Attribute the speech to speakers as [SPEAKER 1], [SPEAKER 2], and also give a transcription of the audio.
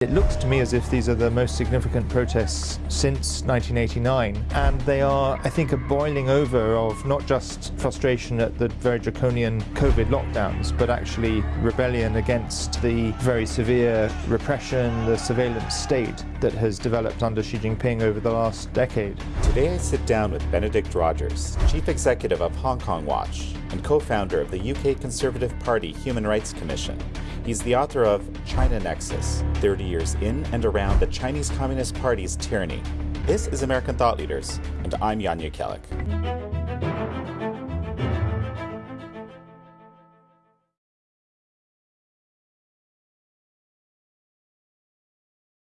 [SPEAKER 1] It looks to me as if these are the most significant protests since 1989, and they are, I think, a boiling over of not just frustration at the very draconian COVID lockdowns, but actually rebellion against the very severe repression, the surveillance state that has developed under Xi Jinping over the last decade.
[SPEAKER 2] Today I sit down with Benedict Rogers, Chief Executive of Hong Kong Watch and co-founder of the UK Conservative Party Human Rights Commission. He's the author of China Nexus, 30 years in and around the Chinese Communist Party's tyranny. This is American Thought Leaders, and I'm Jan Jekielek.